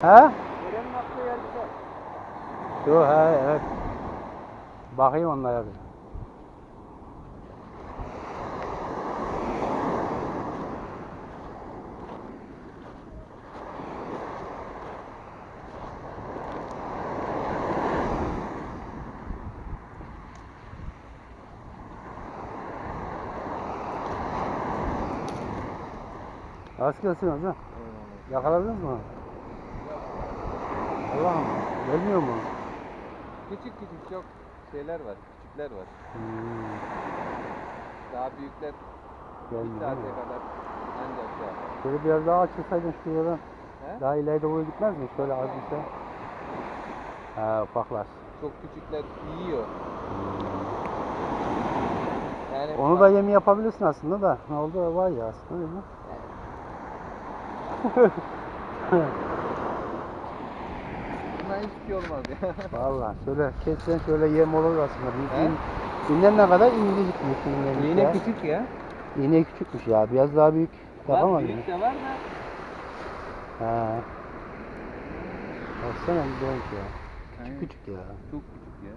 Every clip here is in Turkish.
He? Derenin aktığı yer güzel. Yo he evet. Bakayım onlara bir. Rast gelsin hocam. Yakaladınız mı? Allah'ım. Gelmiyor mu? Küçük küçük çok şeyler var. Küçükler var. Hmm, Daha büyükler bir gelmiyor saate mi? kadar ancak şey yapar. Şöyle biraz daha açılsaydın şuradan. He? Daha ileride boyu gitmez mi? Şöyle az bir şey. Ha ufaklar. Çok küçükler yiyor. Yani Onu da yemi yapabilirsin aslında da. Ne oldu var ya aslında değil mi? Buna hiçbir şey olmaz ya. Valla şöyle kessen şöyle yem olur aslında. He? İğnen ne kadar incecikmiş iğnenin Yine ya. küçük ya. İğne küçükmüş ya. Biraz daha büyük mı? büyük de var da. Ha. Baksana bir donk ya. Aynen. Küçük ya. Çok küçük ya.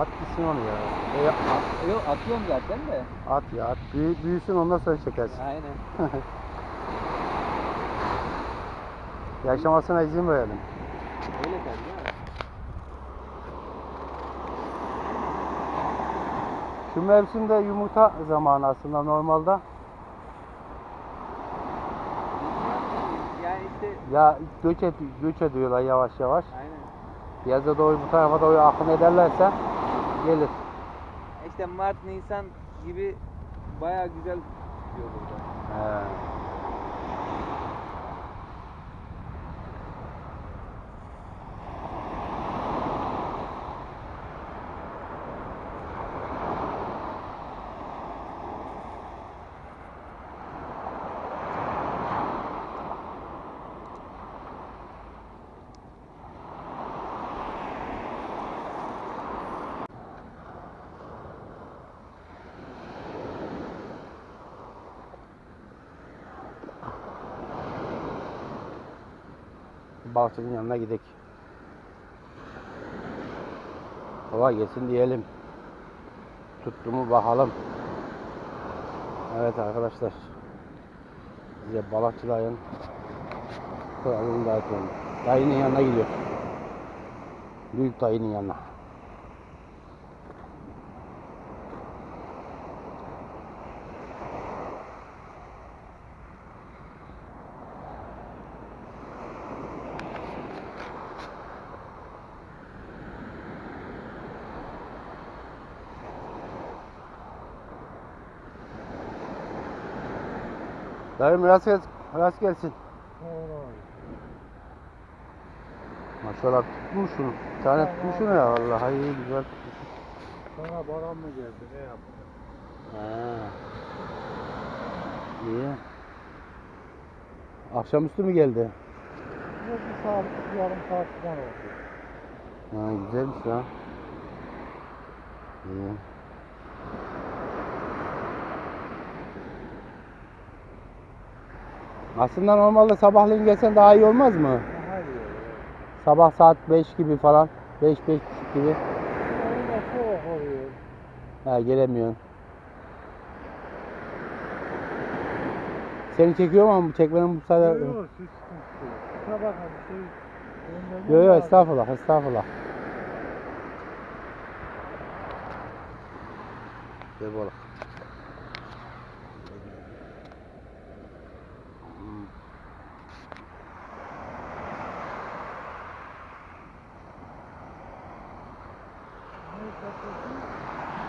At gitsin onu ya. E, at, yok atıyorum zaten de. at ya at. Büyü, büyüsün ondan sonra çekersin. Aynen. Yaşamasına izin verelim. Öyle mi? Şu mevsimde yumurta zamanı aslında normalde. Yani işte Ya göç, ed göç ediyorlar yavaş yavaş. aynen. Yaza doğru bu tarafa doğru akın ederlerse gelir. İşte Mart, Nisan gibi bayağı güzel gidiyor burada. He. Balıkçının yanına gidelim. Kolay gelsin diyelim. Tuttu mu bakalım. Evet arkadaşlar. Size balıkçıların kralını dağıtıyorum. Dayının yanına gidiyor. Büyük dayının yanına. Dayım rast gelsin. Rast gelsin. Maşallah tutmuş şunu. Bir tane tutmuş şunu ya vallahi iyi güzel tutmuş. Sonra baran mı geldi ne yaptı? Ha. İyi. Akşamüstü mü geldi? Bir saat, yarım saat falan oldu. Ha, güzelmiş ha. İyi. Aslında normalde sabahleyin gelsen daha iyi olmaz mı? Daha iyi oluyor. Sabah saat 5 gibi falan. 5 5 gibi. Ha gelemiyorsun. Seni çekiyor mu? Çekmenin bu sefer... Yok yok siz sıkıntı yok. Şey Yok yok estağfurullah estağfurullah. Gel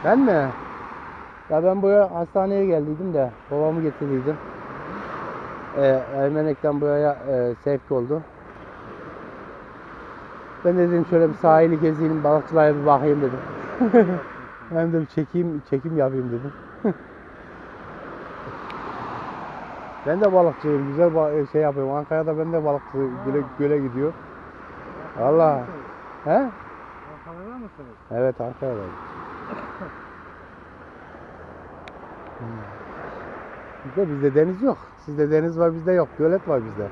Ben mi? Ya ben buraya hastaneye geldiydim de babamı getirdiydim. Ee, Ermenek'ten buraya e, sevk oldu. Ben de dedim şöyle bir sahili gezeyim, balıkçılara bir bakayım dedim. Hem de bir çekeyim, çekim yapayım dedim. ben de balıkçıyım, güzel ba- şey yapıyorum. Ankara'da ben de balıkçı göle, göle gidiyor. Valla. He? Mısınız? Evet Ankara'dayım. Bizde bizde deniz yok. Sizde deniz var bizde yok. Gölet var bizde.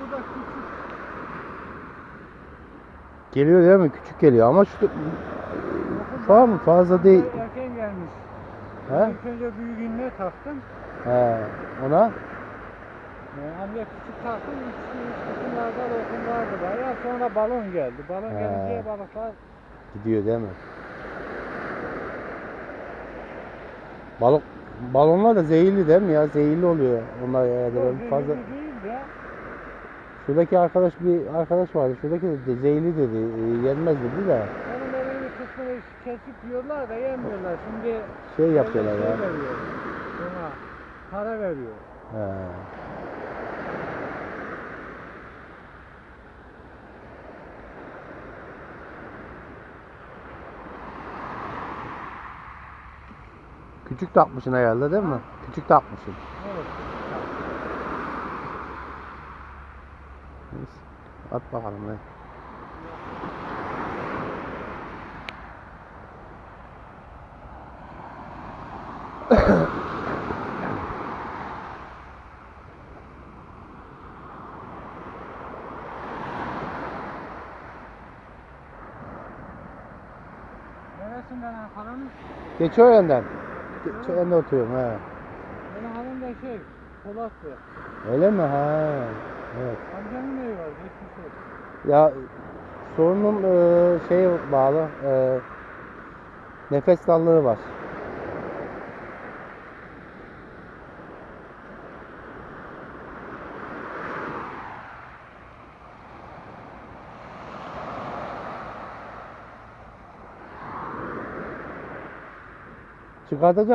Burada küçük. Geliyor değil mi? Küçük geliyor ama şu Tamam mı? Fazla değil. Erken gelmiş. He? İlk önce büyüğünde taktım. He. Ona Ee, Hamle küçük taktım. Üç, üç kısımlarda lokum vardı bayağı. Sonra balon geldi. Balon He. gelince balıklar gidiyor değil mi? Balık balonlar da zehirli değil mi ya? Zehirli oluyor onlar. Yok, Ben fazla de. Şuradaki arkadaş bir arkadaş vardı. Şuradaki de zehirli dedi. e, Yenmez dedi de Onun bir kısmını kesip yiyorlar da yemiyorlar. Şimdi şey yapıyorlar şey ya. veriyor. Buna para veriyor. He. Küçük takmışsın herhalde değil mi? Küçük takmışsın. Evet. Neyse. At bakalım ne. Neresinden Ankara'nın? Geçiören'den. Geçiören'de oturuyorum he. Benim hanım da şey, Polatlı. Öyle mi? Ha. Evet. Amcamın evi var, geçmiş olsun. Ya sorunum e, şeye bağlı. E, nefes darlığı var. Çıkartacak